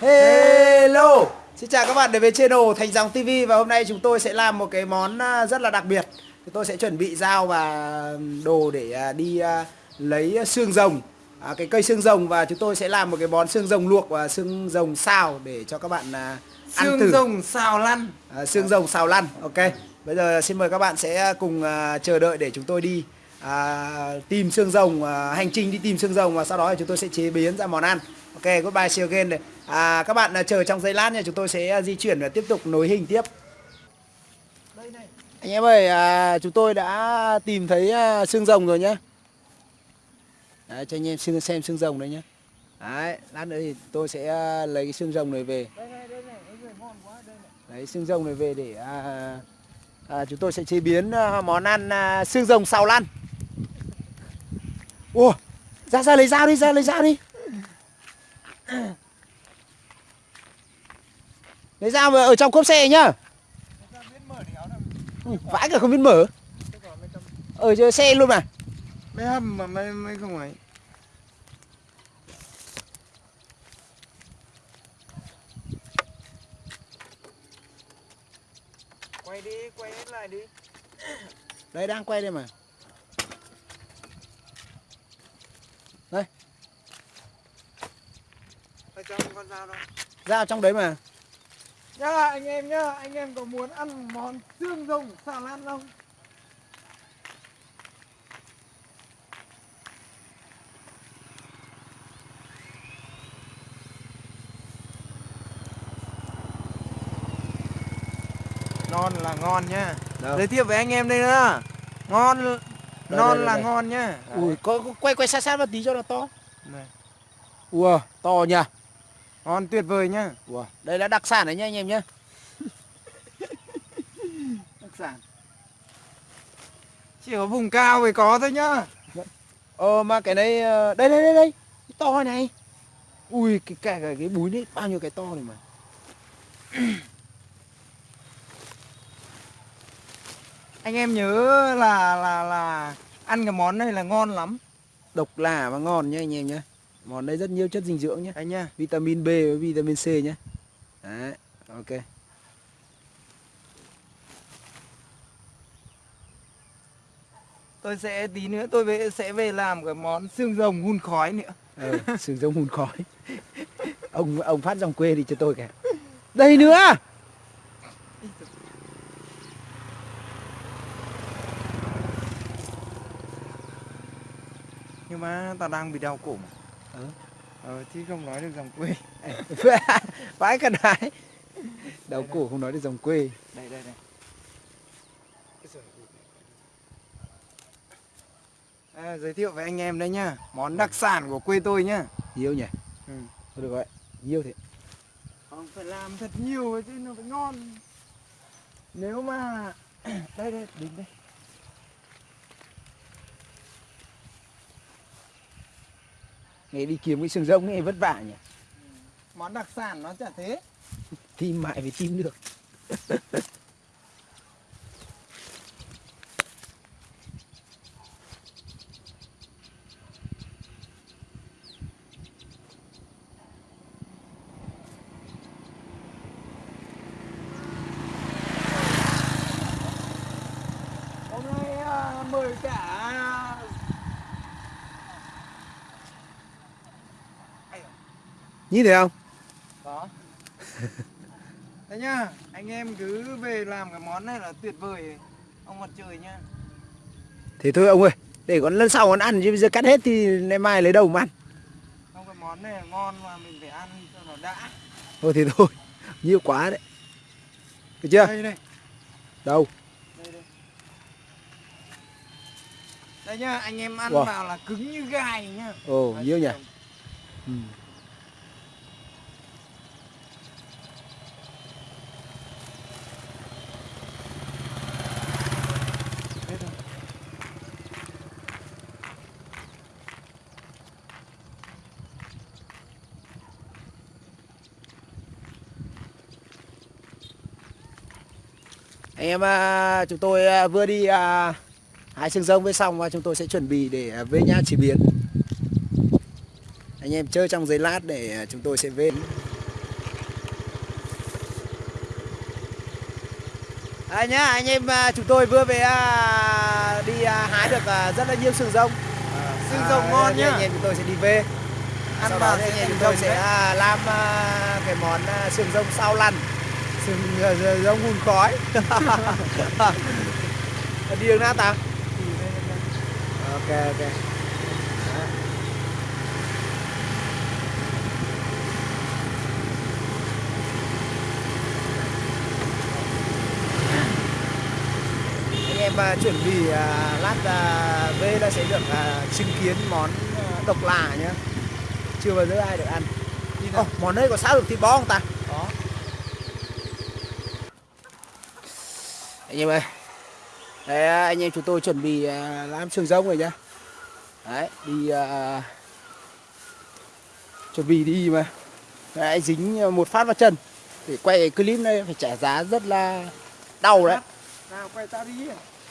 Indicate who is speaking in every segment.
Speaker 1: Hello. Xin chào các bạn đến với channel Thành Dòng TV Và hôm nay chúng tôi sẽ làm một cái món à, rất là đặc biệt. Chúng tôi sẽ chuẩn bị dao và đồ để à, đi à, lấy xương rồng. À, Cái cây xương rồng và chúng tôi sẽ làm một cái món xương rồng luộc và xương rồng xào Để cho các bạn ăn
Speaker 2: Xương
Speaker 1: thử.
Speaker 2: rồng xào lăn.
Speaker 1: À, Xương rồng xào lăn Ok. Bây giờ xin mời các bạn sẽ cùng chờ đợi để chúng tôi đi à, tìm xương rồng à, hành trình đi tìm xương rồng và sau đó thì chúng tôi sẽ chế biến ra món ăn. Ok goodbye see you again. À, các bạn à, chờ trong giây lát nha chúng tôi sẽ à, di chuyển và tiếp tục nối hình tiếp. Anh em ơi à, chúng tôi đã tìm thấy à, xương rồng rồi nhá. Đấy, cho anh em xem, xem xương rồng đấy nhá. Đấy, lát nữa thì tôi sẽ à, lấy cái xương rồng này về. Đấy, xương rồng này về để à, à, chúng tôi sẽ chế biến à, món ăn à, xương rồng xào lăn Ủa, ra ra lấy dao đi, ra lấy dao đi Lấy dao vào ở trong cốp xe nhá? Vãi cả không biết mở. Ở xe luôn mà.
Speaker 2: Mấy hầm mà mấy, mấy không ấy. Quay đi, quay hết lại đi.
Speaker 1: Đây đang quay đây mà. Đây.
Speaker 2: Ở trong con dao đâu?
Speaker 1: Dao trong đấy mà
Speaker 2: Nhá anh em nhá, anh em có muốn ăn món xương rồng xào lan không? Non là ngon nhá
Speaker 1: Đâu?
Speaker 2: Giới thiệu với anh em đây nữa Ngon, non
Speaker 1: đây,
Speaker 2: là
Speaker 1: đây.
Speaker 2: ngon nhá
Speaker 1: Ui, có, có quay quay sát sát một tí cho nó to
Speaker 2: Này,
Speaker 1: Ủa, to nhỉ
Speaker 2: Ngon tuyệt vời nhá.
Speaker 1: Ủa, đây là đặc sản đấy nhá anh em nhá.
Speaker 2: Đặc sản. Chỉ có vùng cao mới có thôi nhá.
Speaker 1: Ờ mà cái này ờ, đây đây đây đây. Cái to này ui cái cả cái, cái búi đấy bao nhiêu cái to này mà.
Speaker 2: Anh em nhớ là là là ăn cái món này là ngon lắm.
Speaker 1: Độc lạ và ngon nhá anh em nhá món đây rất nhiều chất dinh dưỡng nhá
Speaker 2: anh nhá.
Speaker 1: vitamin B với vitamin C nhá đấy ok.
Speaker 2: Tôi sẽ tí nữa tôi về, sẽ về làm cái món xương rồng hun khói nữa.
Speaker 1: ờ, sừng giống hun khói. Ông ông phát dòng quê đi cho tôi kìa. Đây nữa!
Speaker 2: Nhưng mà tao đang bị đau cổ mà.
Speaker 1: Ờ.
Speaker 2: Ờ chứ không nói được dòng quê.
Speaker 1: vãi cả đái. Đầu cổ không nói được dòng quê.
Speaker 2: Đây đây đây. À, giới thiệu với anh em đây nhá. Món đặc sản của quê tôi nhá.
Speaker 1: Nhiều nhỉ?
Speaker 2: Ừ.
Speaker 1: thôi được vậy nhiều thế.
Speaker 2: Không phải làm thật nhiều chứ nó phải ngon. Nếu mà Đây đây, đứng đây
Speaker 1: nghe đi kiếm cái sừng rồng này vất vả nhỉ.
Speaker 2: Món đặc sản nó chả thế.
Speaker 1: Tìm mãi mới tìm được
Speaker 2: Hôm nay à, mời cả
Speaker 1: nhìn thấy không
Speaker 2: Có Đấy nhá, anh em cứ về làm cái món này là tuyệt vời Ông mặt trời nhá
Speaker 1: Thế thôi ông ơi, để còn lần sau còn ăn chứ bây giờ cắt hết thì ngày mai lấy đâu mà ăn.
Speaker 2: Không cái món này ngon mà mình phải ăn cho nó đã
Speaker 1: Thôi thì thôi, nhiều quá đấy. Được chưa?
Speaker 2: Đây đây,
Speaker 1: Đâu?
Speaker 2: đây đây Đây nhá, anh em ăn
Speaker 1: Wow.
Speaker 2: vào là cứng như gai nhá
Speaker 1: Ồ, nhiều nhỉ? Ừ. em à, chúng tôi à, vừa đi à, hái xương rông với xong và chúng tôi sẽ chuẩn bị để về nhà chế biến. Anh em chơi trong giấy lát để chúng tôi sẽ về. À nhá anh em chúng tôi vừa về đi hái được rất là nhiều sừng rông
Speaker 2: sừng rông à,
Speaker 1: ngon
Speaker 2: nhá
Speaker 1: anh em chúng tôi sẽ đi về.
Speaker 2: Ăn
Speaker 1: sau đó anh em chúng tôi sẽ làm cái món sừng rông sao lăn giống à, hun khói. đi đường nào ta? Ok ok. Đó. anh em chuẩn bị lát à, về là sẽ được chứng kiến món độc lạ nhá chưa bao giờ ai được ăn
Speaker 2: oh,
Speaker 1: món đây có sao được thịt bò không ta anh em ơi. Đấy à, anh em chúng tôi chuẩn bị à, làm sườn rông rồi nhá. Đấy đi à, chuẩn bị đi mà. Đấy, dính một phát vào chân. Để quay cái clip này phải trả giá rất là đau đấy.
Speaker 2: Nào quay tao đi.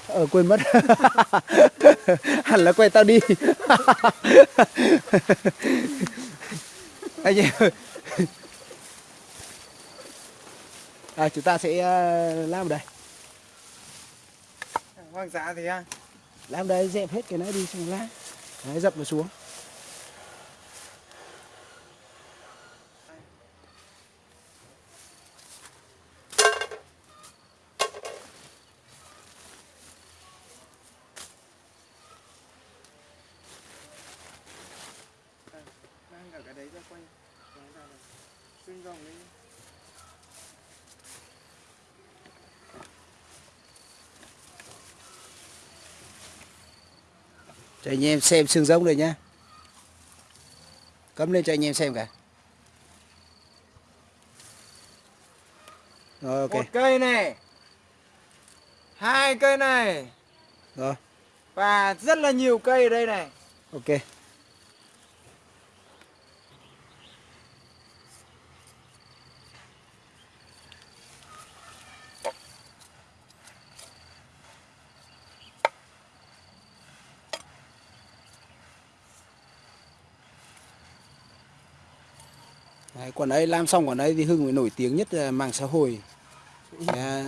Speaker 1: Ờ quên mất. Hẳn là quay tao đi. Anh em à, Chúng ta sẽ ờ, làm ở đây
Speaker 2: Hoang dã thì à.
Speaker 1: Làm đây dẹp hết cái này đi, xong lá Đấy, dập nó xuống
Speaker 2: Mang cả cái đấy ra quay. Quay ra này. Xương rồng đi.
Speaker 1: Cho anh em xem xương giống rồi nhá Cấm lên cho anh em xem cả Rồi ok
Speaker 2: Một cây này. Hai cây này.
Speaker 1: Rồi
Speaker 2: Và rất là nhiều cây ở đây này.
Speaker 1: ok Đấy, còn đấy làm xong còn đấy thì Hưng mới nổi tiếng nhất là mạng xã hội à,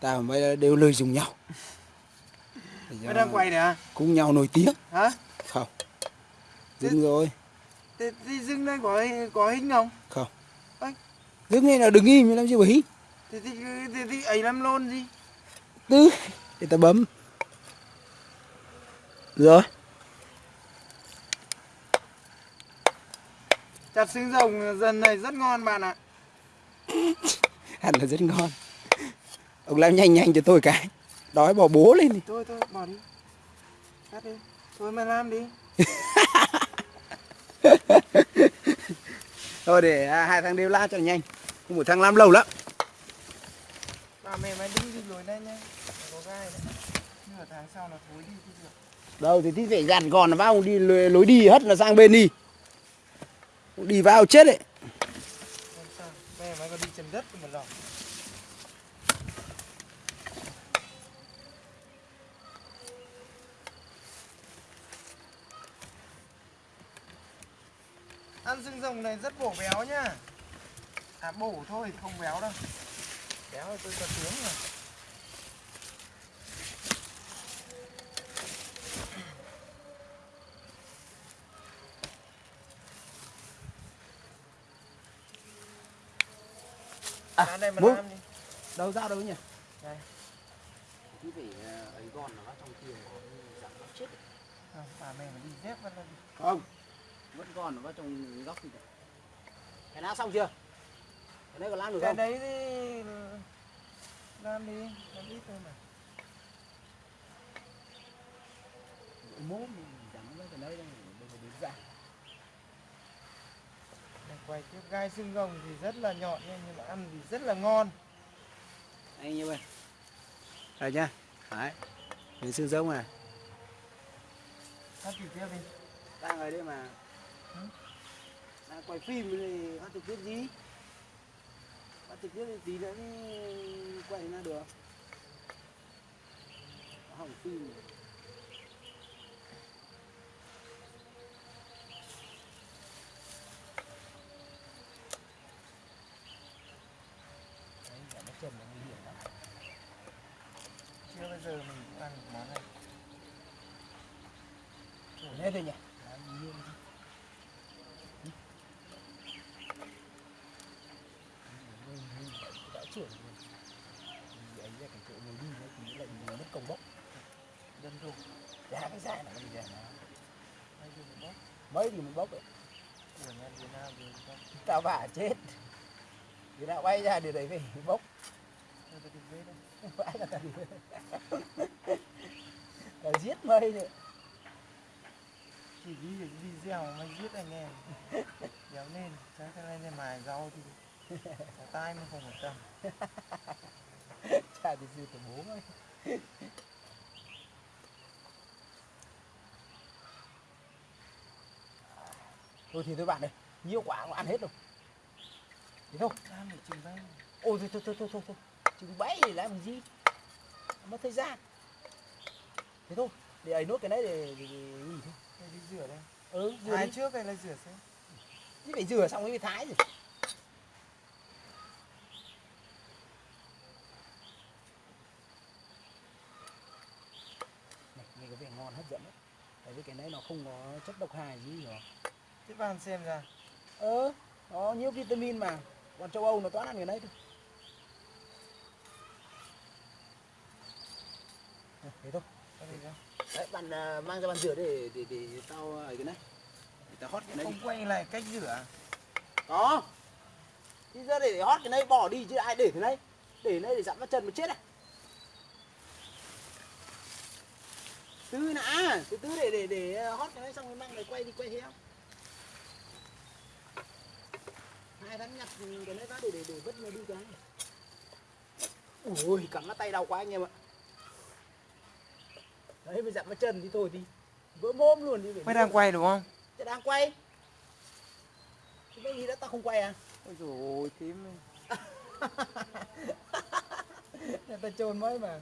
Speaker 1: ta mới đều lời dùng nhau
Speaker 2: Mày đang quay này à?
Speaker 1: cùng nhau nổi tiếng
Speaker 2: Hả?
Speaker 1: không dừng rồi
Speaker 2: Thì, thì dưng đây có có hình không?
Speaker 1: không
Speaker 2: Ôi.
Speaker 1: dừng này là đừng im làm gì vậy
Speaker 2: Thì thì thì, thì ấy làm lôn gì?
Speaker 1: tư để ta bấm rồi
Speaker 2: Chặt xương rồng dần này rất ngon bạn ạ.
Speaker 1: hẳn là rất ngon ông làm nhanh nhanh cho tôi cái đói bỏ bố lên đi
Speaker 2: Thôi thôi bỏ đi. Cắt đi. Thôi mày làm đi.
Speaker 1: thôi để à, hai thằng đều la cho nhanh không một thằng làm lâu lắm
Speaker 2: Bà mẹ mày đi đi lối đây nha. Có gai đấy. Nửa tháng sau là thối đi thì được.
Speaker 1: đâu thì thì phải gạt gòn nó vào đi lối, đi hất nó sang bên đi đi vào chết đấy
Speaker 2: Ăn xương rồng này rất bổ béo nhá. À bổ thôi, không béo đâu. Béo thì tôi có tiếng rồi.
Speaker 1: À,
Speaker 2: À, đây mà
Speaker 1: bố.
Speaker 2: làm đi.
Speaker 1: đâu ra đâu nhỉ
Speaker 2: Đây.
Speaker 1: thì phải ấy gòn nó trong kia giảm góc chết
Speaker 2: Không, bà mẹ mà đi dép vẫn là đi.
Speaker 1: không vẫn còn nó vào trong góc gì cái nào xong chưa cái đấy có làm được
Speaker 2: Cái
Speaker 1: không
Speaker 2: đấy thì làm đi, làm ít thôi mà.
Speaker 1: mốt mình chẳng lấy cái đấy đâu bây giờ đến ra
Speaker 2: Để quay tiếp gai xương rồng thì rất là nhọn nhưng mà ăn thì rất là ngon.
Speaker 1: anh như vậy rồi nhá. Đấy. Đến xương giống này.
Speaker 2: Ăn thịt tiếp đi.
Speaker 1: đang ở đây mà.
Speaker 2: Ừ.
Speaker 1: đang quay phim thì phát trực tiếp gì phát trực tiếp thì tí nữa quay ra được. Hỏng phim Đấy, chả nó chân nó nguy hiểm lắm.
Speaker 2: giờ mình cũng ăn được món này
Speaker 1: Thế thôi nhỉ đã ấy ra cái chỗ mình đi nó thì lại mình mất công bốc
Speaker 2: dân thôi,
Speaker 1: giá cái giá này mình ra nó mấy thì mình bốc ấy. Tao vả chết. Thì đã bay ra điều đấy về bốc vãi là tao tao giết mây nữa
Speaker 2: chỉ ghi được video mà giết anh em. Kéo lên sáng cái này này mài rau thì có tai mà không phải tâm
Speaker 1: chả thì gì của bố ấy thôi thì thôi bạn ơi nhiều quả không ăn hết đâu thế thôi.
Speaker 2: Ăn được chừng đây
Speaker 1: ôi thôi thôi thôi thôi thôi, thôi. chừng bẫy thì làm gì? Mất thời gian. Thế thôi để ấy nốt cái đấy để, để, để, để gì thôi
Speaker 2: tôi đi rửa đây.
Speaker 1: Ừ rửa
Speaker 2: thái
Speaker 1: đi.
Speaker 2: trước hay là rửa sau?
Speaker 1: Chứ phải rửa xong mới thái rồi này nghe có vẻ ngon hấp dẫn đấy. Tại vì cái đấy nó không có chất độc hại gì rồi
Speaker 2: tiếp vào xem ra.
Speaker 1: Ờ nó nhiều vitamin mà. Còn châu âu nó toàn ăn cái đấy thôi. Thế thôi đấy bạn à, mang ra bàn rửa để để để tao ấy cái này. Để tao hót cái này đi.
Speaker 2: không quay lại cách rửa
Speaker 1: có. Đi ra để hót cái này bỏ đi chứ ai để thế này. Để này để dặm vào chân mà chết à từ nã từ từ để để để hót cái này xong rồi mang này quay đi quay theo. Hai thằng nhặt cái này ra để để để vứt nó đi cái này. Ui cắm nó tay đau quá anh em ạ đấy bây dặm vào chân thì thôi thì vỡ mồm luôn đi
Speaker 2: mày đang quay đúng không?
Speaker 1: Thế đang quay. Thế bây giờ đã tao không quay à?
Speaker 2: Ôi dồi ôi lên.
Speaker 1: Người ta trồn mấy mà.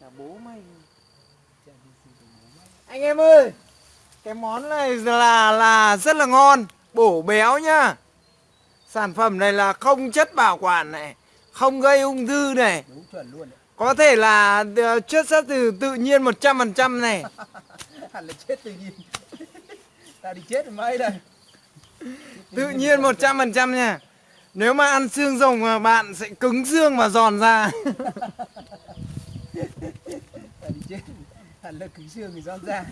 Speaker 2: Là bố mày.
Speaker 1: Anh em ơi!
Speaker 2: Cái món này là là rất là ngon. Bổ béo nhá. Sản phẩm này là không chất bảo quản này không gây ung thư này.
Speaker 1: Đúng chuẩn luôn đấy
Speaker 2: có thể là ờ, chất xuất từ tự nhiên 100% này.
Speaker 1: Hẳn là chết tự nhiên. Tao đi chết mấy đây?
Speaker 2: Tự nhiên 100% nha. Nếu mà ăn xương rồng mà bạn sẽ cứng xương và giòn ra.
Speaker 1: Tao đi chết. Hẳn là cứng xương thì giòn ra.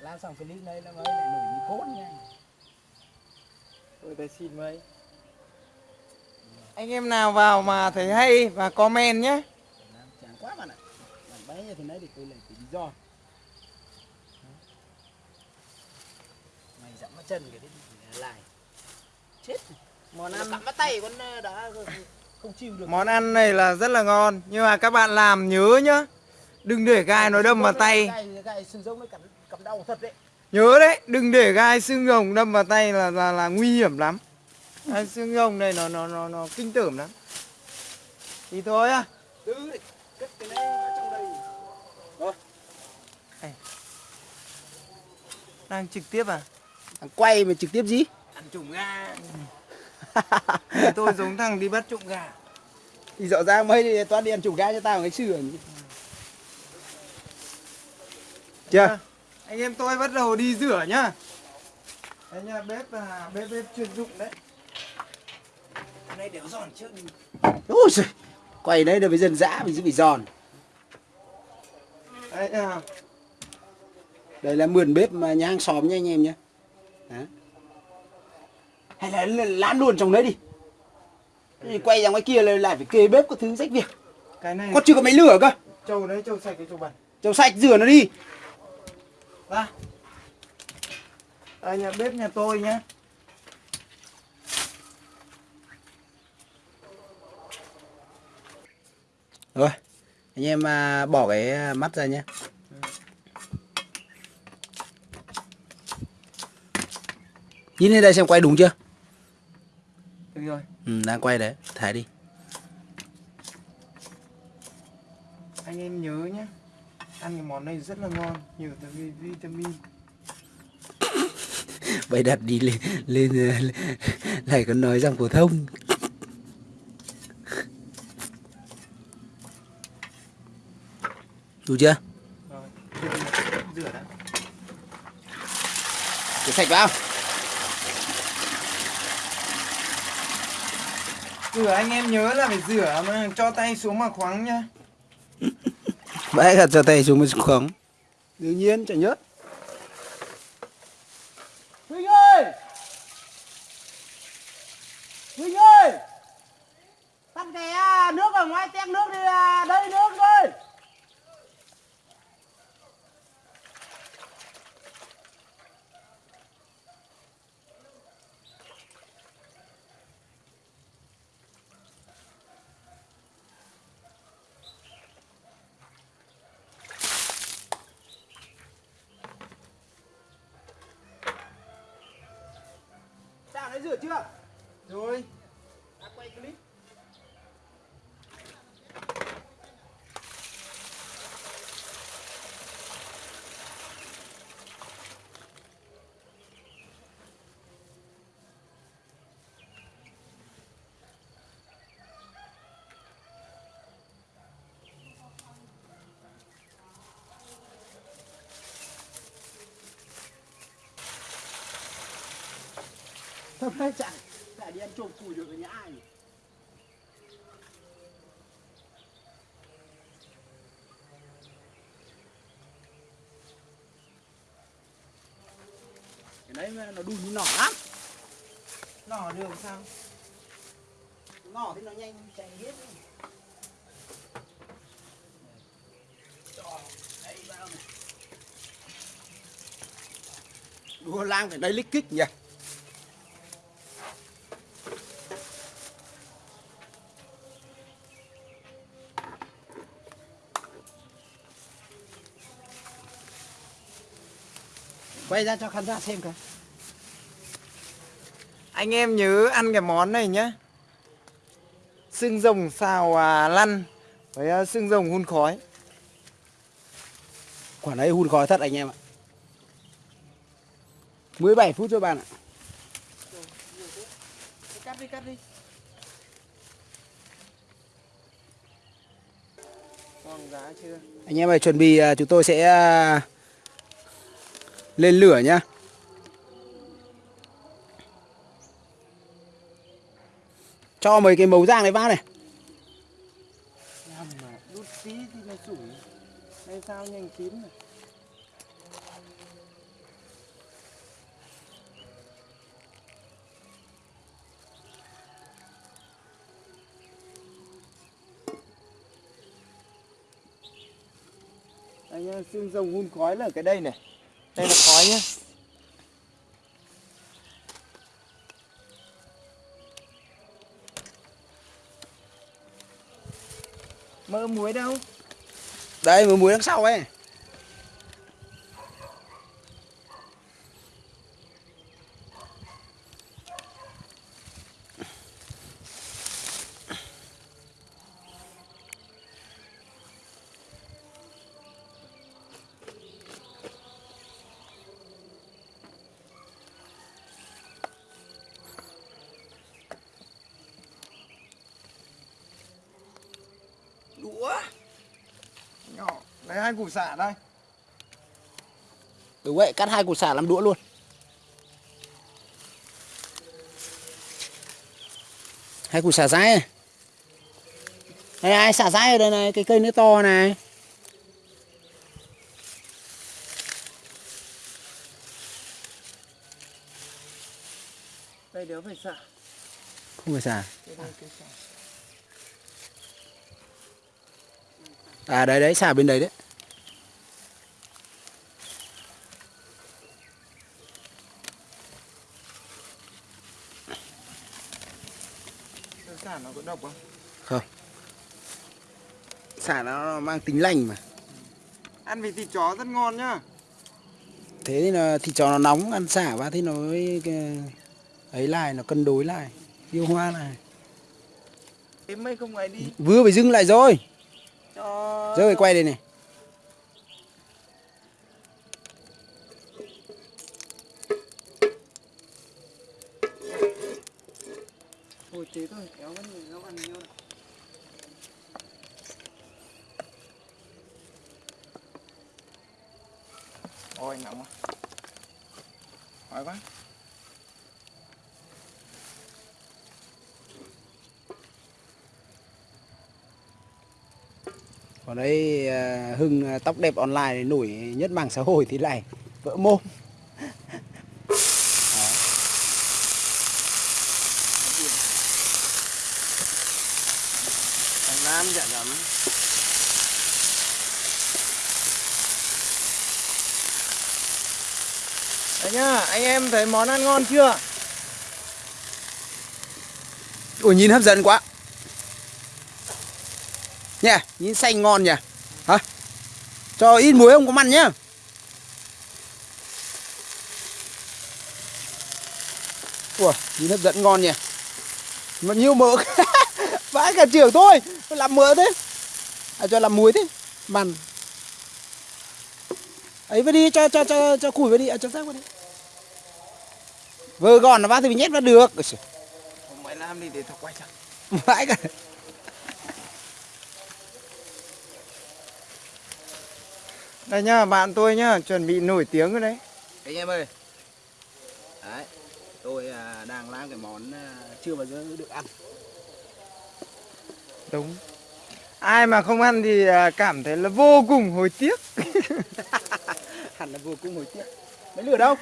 Speaker 1: Làm xong clip này là mấy lại nổi như cốt nha.
Speaker 2: Tôi thấy xin mấy Anh em nào vào mà thấy hay và comment nhé.
Speaker 1: Làm chán quá bạn ạ. Làm bé như thế này thì tôi lại phải đi do. Mày dặm vào chân cái đấy lại. Chết.
Speaker 2: Món
Speaker 1: Nó
Speaker 2: ăn
Speaker 1: cắm vào tay con ờ, đã không chịu được.
Speaker 2: Món ăn này là rất là ngon. Nhưng mà các bạn làm nhớ nhá. Đừng để gai nó đâm vào tay.
Speaker 1: gai, gai xương giống nó cắm, cắm đau thật đấy.
Speaker 2: Nhớ đấy Đừng để gai xương rồng đâm vào tay là là, là nguy hiểm lắm Gai xương rồng này nó nó nó nó kinh tởm lắm. Thì thôi á.
Speaker 1: Từ để cất cái này vào trong đây. Rồi
Speaker 2: Đang trực tiếp à?
Speaker 1: Thằng quay mà trực tiếp gì? Ăn trùng gà.
Speaker 2: Tôi giống thằng đi bắt trộm gà.
Speaker 1: Thì rõ ràng mấy thì toán đi ăn trùng gà cho tao cái sườn chưa?
Speaker 2: Anh em tôi bắt đầu đi rửa nhá. Đấy nha bếp là bếp bếp chuyên dụng đấy
Speaker 1: Này đéo giòn trước đi ôi giời quay đấy là với dân dã mình sẽ bị giòn.
Speaker 2: Đấy à,
Speaker 1: đây là mườn bếp mà nhà hàng xóm nha anh em nhé. Hay là lán luôn trong đấy đi. Thì quay ra ngoài kia là lại phải kê bếp có thứ rách việc.
Speaker 2: Cái này
Speaker 1: có chưa có máy lửa cơ?
Speaker 2: Trâu đấy trâu sạch cái trâu bẩn.
Speaker 1: Chầu sạch rửa nó đi.
Speaker 2: Ra Đây nhà bếp nhà tôi nhá
Speaker 1: rồi anh em à, bỏ cái à, mắt ra nhé. Nhìn lên đây xem quay đúng chưa?
Speaker 2: Được rồi.
Speaker 1: Ừ, đang quay đấy thả đi.
Speaker 2: Anh em nhớ nhá Ăn cái món này rất là ngon Nhiều vi- vitamin.
Speaker 1: Bày đặt đi lên lên, lên lại còn nói rằng phổ thông Đủ chưa?
Speaker 2: Rồi, rửa đã.
Speaker 1: Để sạch vào.
Speaker 2: Rửa anh em nhớ là phải rửa mà cho tay xuống mà khoáng nhá.
Speaker 1: Bãi gạt cho tay xuống mới khoáng. Đương nhiên chẳng nhớt. Huynh ơi! Huynh ơi! Tắt cái à, nước ở ngoài tét nước đi à, đây nước rồi. Sao đấy rửa chưa?
Speaker 2: Rồi,
Speaker 1: À, quay clip. Hôm nay chạy chạy đi ăn trộm cùi được ở nhà ai nhỉ? Cái đấy nó đun như nỏ lắm
Speaker 2: nỏ đường sao?
Speaker 1: Nỏ thì nó nhanh chạy hết Đua lang phải đây lích kích nhỉ Quay ra cho khán giả xem coi
Speaker 2: Anh em nhớ ăn cái món này nhá. Xương rồng xào à, lăn với à, xương rồng hun khói.
Speaker 1: Quả đấy hun khói thật anh em ạ 17 phút cho bạn ạ
Speaker 2: Cắt đi, cắt đi. Giá chưa?
Speaker 1: Anh em ơi chuẩn bị à, chúng tôi sẽ à, lên lửa nhá Cho mấy cái màu rang này vào này
Speaker 2: anh đút tí thì nó sủi. Sao nhanh chín này. Xương rồng hun khói là cái đây này. Đây là khói nhá. Mỡ muối đâu?
Speaker 1: Đây mơ muối đằng sau ấy Đũa
Speaker 2: Nhỏ, lấy hai củ sả đây.
Speaker 1: Đúng vậy cắt hai củ sả làm đũa luôn Hai củ sả rái này Đây ai xả rái ở đây này Cái cây nó to này
Speaker 2: Đây đéo phải sả.
Speaker 1: Không phải xả
Speaker 2: đây.
Speaker 1: À đấy đấy xả bên đấy đấy
Speaker 2: Cái sả nó có độc không?
Speaker 1: Không. Xả nó mang tính lành mà.
Speaker 2: Ăn với thịt chó rất ngon nhá.
Speaker 1: Thế thì là thịt chó nó nóng Ăn xả vào thì nó ấy lại Nó cân đối lại Điều hoa này
Speaker 2: Thế mấy không ấy đi.
Speaker 1: Vừa phải dừng lại rồi.
Speaker 2: Cho
Speaker 1: Giờ phải quay đây này
Speaker 2: Ôi thế thôi, kéo vẫn người nó ăn nhiều. Ôi nóng quá Khói quá
Speaker 1: còn đấy à, hưng à, tóc đẹp online nổi nhất mạng xã hội thì lại vỡ mồm.
Speaker 2: Thằng Nam chả lắm. Đấy nhá, anh em thấy món ăn ngon chưa?
Speaker 1: ủa nhìn hấp dẫn quá nha nhìn xanh ngon nhỉ? Hả? Cho ít muối không có mặn nhá. Ủa nhìn hấp dẫn ngon nhỉ? Mà nhiều mỡ. Vãi cả trưởng thôi làm mỡ thế. À cho làm muối thế. Mặn. Ấy vào đi cho cho cho cho củi vào đi. À, cho rác vào đi. Vơ gòn nó vào thì mình nhét vào được.
Speaker 2: Không mày làm đi để tao quay cho.
Speaker 1: Vãi cả
Speaker 2: Đây nhá, bạn tôi nhá, chuẩn bị nổi tiếng rồi đấy.
Speaker 1: Anh em ơi. Đấy tôi à, đang làm cái món à, chưa bao giờ được ăn.
Speaker 2: Đúng. Ai mà không ăn thì à, cảm thấy là vô cùng hối tiếc.
Speaker 1: Hẳn là vô cùng hồi tiếc. Mấy lửa đâu?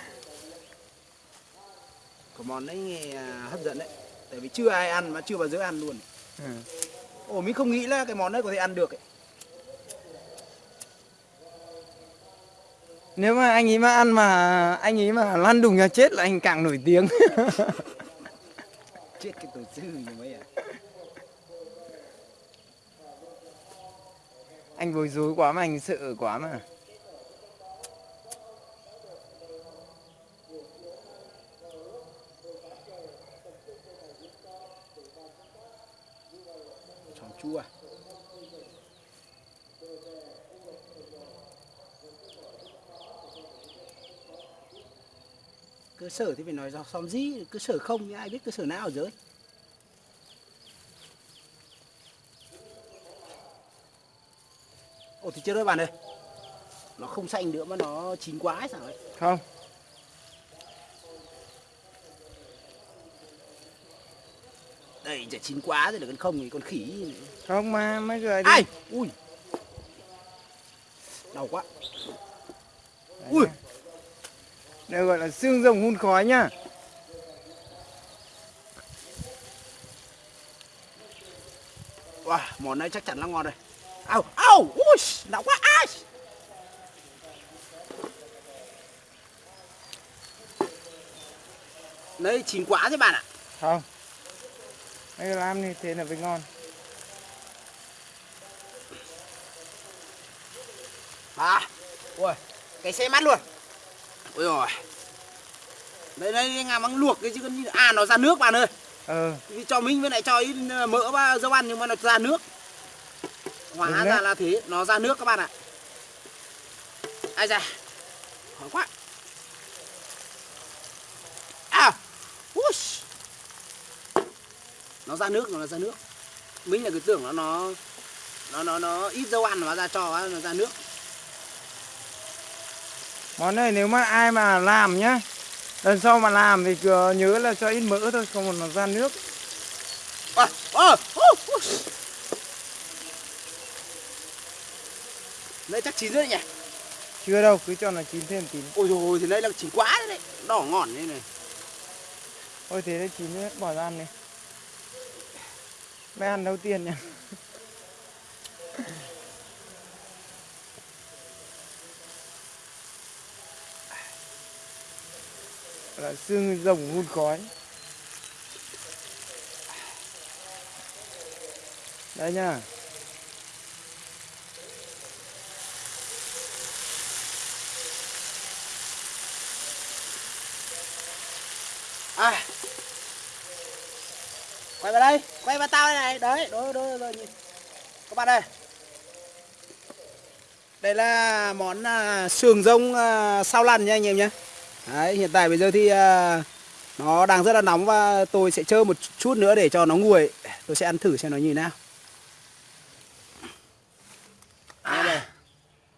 Speaker 1: Có món đấy nghe hấp dẫn đấy. Tại vì chưa ai ăn mà chưa bao giờ ăn luôn.
Speaker 2: Ừ.
Speaker 1: ồ mình không nghĩ là cái món đấy có thể ăn được ấy.
Speaker 2: Nếu mà anh ấy mà ăn mà anh ấy mà lăn đùng ra chết là anh càng nổi tiếng.
Speaker 1: Chết cái tổ sư như mấy à?
Speaker 2: Anh bối rối quá mà anh sợ quá mà.
Speaker 1: Tròn chua cơ sở thì phải nói do xóm gì cơ sở không thì ai biết cơ sở nào ở dưới? Ồ thì chưa đôi bạn ơi. Nó không xanh nữa mà nó chín quá hay sao ấy?
Speaker 2: Không.
Speaker 1: Đây chả chín quá rồi là con không thì con khỉ.
Speaker 2: Không mà mấy người đi.
Speaker 1: Ai? Ui. Đau quá.
Speaker 2: Đấy
Speaker 1: ui.
Speaker 2: Đây gọi là xương rồng hun khói nhá.
Speaker 1: Wow, món này chắc chắn là ngon rồi. Ao ao ui đau quá ai. Đấy chín quá thế bạn ạ.
Speaker 2: Không. Mấy người làm như thế là mới ngon.
Speaker 1: À ui cái xe mắt luôn ôi rồi đây đây ngà măng luộc cái chứ con à nó ra nước bạn ơi.
Speaker 2: Ờ.
Speaker 1: Vì cho mình với lại cho ít ờ, mỡ và dâu ăn nhưng mà nó ra nước. Hóa
Speaker 2: Đúng
Speaker 1: ra
Speaker 2: đấy.
Speaker 1: là thế nó ra nước các bạn ạ. Ai da. Khó quá. À ui nó ra nước nó ra nước. Mình là cứ tưởng nó nó nó nó nó ít dâu ăn mà ra cho nó ra nước
Speaker 2: Món này nếu mà ai mà làm nhá Lần sau mà làm thì nhớ là cho ít mỡ thôi Không mà nó ra nước.
Speaker 1: À, à, uh, uh. đây chắc chín rồi nhỉ?
Speaker 2: Chưa đâu, cứ cho nó chín thêm tí.
Speaker 1: Ôi rồi thì đây là chín quá đấy, đấy. đỏ ngỏn đây này.
Speaker 2: Thôi thế đấy chín hết bỏ ra ăn đi. Mới ăn đầu tiên nha là xương rồng hun khói. Đây nha.
Speaker 1: À. Quay vào đây quay vào tao đây này. Đấy đối đối rồi nhìn các bạn đây đây là món à, sườn rông à, sao lăn nha anh em nhé đấy hiện tại bây giờ thì uh, nó đang rất là nóng và tôi sẽ chơi một chút nữa để cho nó nguội. Tôi sẽ ăn thử xem nó như thế nào. À. đây.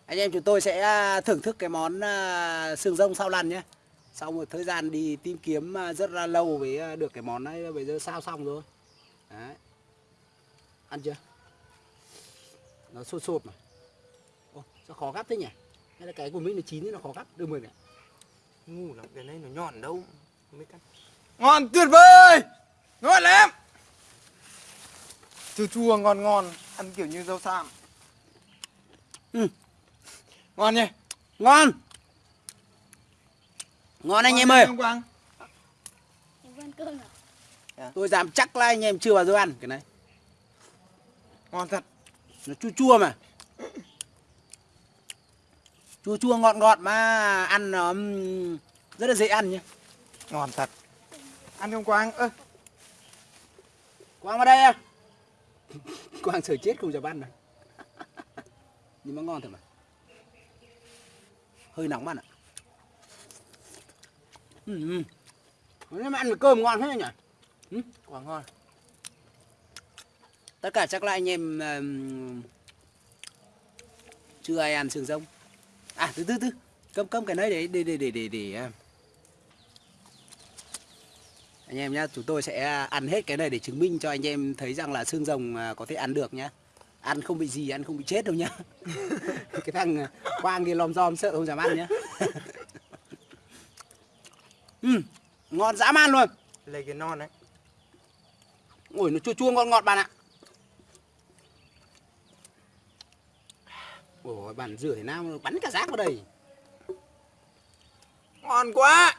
Speaker 1: anh em chúng tôi sẽ à, thưởng thức cái món à, xương sườn rông sao lăn nhé. Sau một thời gian đi tìm kiếm rất là lâu mới được cái món này bây giờ sao xong rồi. Đấy. Ăn chưa? Nó sốt sốt mà. Ô, sao khó gắp thế nhỉ? Hay là cái của mình nó chín thì nó khó gắp? Đưa mười này
Speaker 2: ngu lắm cái này nó nhọn đâu không biết cắt ngon tuyệt vời! Ngon lắm! Chua chua ngon ngon ăn kiểu như rau sam
Speaker 1: Ừ.
Speaker 2: ngon nhỉ?
Speaker 1: Ngon! Ngon anh em ơi.
Speaker 2: Quang?
Speaker 3: Em ăn cơm à?
Speaker 1: tôi dám chắc là anh em chưa bao giờ ăn cái này.
Speaker 2: Ngon thật.
Speaker 1: Nó chua chua mà chua chua ngọt ngọt mà ăn ừm, rất là dễ ăn nhé
Speaker 2: ngon thật. Ăn không quang? Ơ.
Speaker 1: Quang vào đây em quang sợ chết không dám ăn mà nhưng mà ngon thật mà. Hơi nóng bạn ạ ừ, ừ. Mà ăn với cơm ngon thế nhỉ? Ừ?
Speaker 2: quá ngon.
Speaker 1: Tất cả chắc là anh em ừm, chưa ai ăn sườn rông à từ từ từ. Cơm cơm cái này để để để để để để à. anh em nhá chúng tôi sẽ ăn hết cái này để chứng minh cho anh em thấy rằng là xương rồng à, có thể ăn được nhá. Ăn không bị gì ăn không bị chết đâu nhá. Cái thằng à, quang kia lom rom sợ không dám ăn nhá. Ừ, ngon dã man luôn.
Speaker 2: Lấy cái non đấy
Speaker 1: ôi nó chua chua ngon ngọt bạn ạ ôi bạn rửa thế nào? Bắn cả rác vào đây.
Speaker 2: Ngon quá.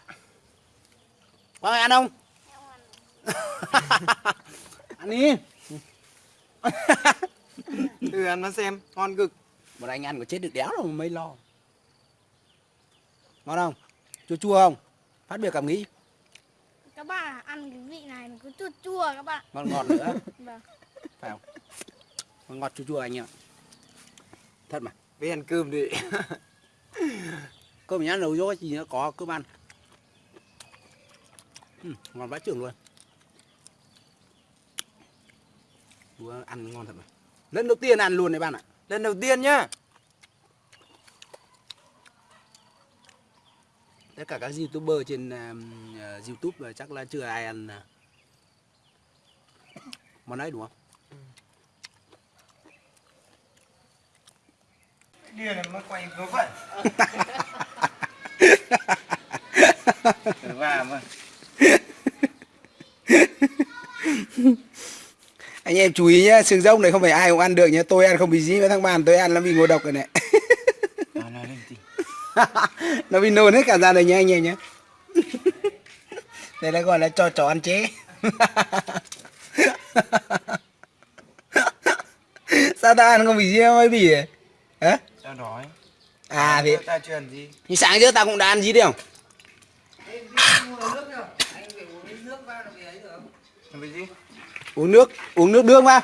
Speaker 1: Quang ăn không?
Speaker 3: Ăn.
Speaker 1: Đi.
Speaker 2: Thử ăn nó xem ngon cực.
Speaker 1: Một anh ăn có chết được đéo đâu mà mấy lo. Ngon không? Chua chua không? Phát biểu cảm nghĩ.
Speaker 3: Các bạn ăn cái vị này nó cứ chua chua các bạn.
Speaker 1: Ngon ngọt nữa.
Speaker 3: Vâng.
Speaker 1: Phải không? Ngon ngọt chua chua anh em ạ thật mà.
Speaker 2: Về ăn cơm đi
Speaker 1: cơm nhá nấu vô gì nó có cơm ăn. Ừ, ngon vãi trưởng luôn. Đùa, ăn ngon thật mà. Lần đầu tiên ăn luôn đấy bạn ạ.
Speaker 2: Lần đầu tiên nhá.
Speaker 1: Tất cả các youtuber trên um, uh, youtube chắc là chưa ai ăn uh, món ấy đúng không
Speaker 2: điên này mới quay vớ vẩn. Và mà.
Speaker 1: Anh em chú ý nhá sừng rông này không phải ai cũng ăn được nhá. Tôi ăn không bị gì với thằng bàn tôi ăn nó bị ngộ độc rồi này.
Speaker 2: Nó nói lên tí.
Speaker 1: Nó bị nôn hết cả ra đây nhá anh em nhá. Đây là gọi là cho chó ăn chế. Sao ta ăn không bị gì mới bị vậy hả
Speaker 2: sao đói
Speaker 1: à thì
Speaker 2: ta ăn gì
Speaker 1: thì sáng trước ta cũng đã ăn gì đấy không? Uống nước uống nước đường vào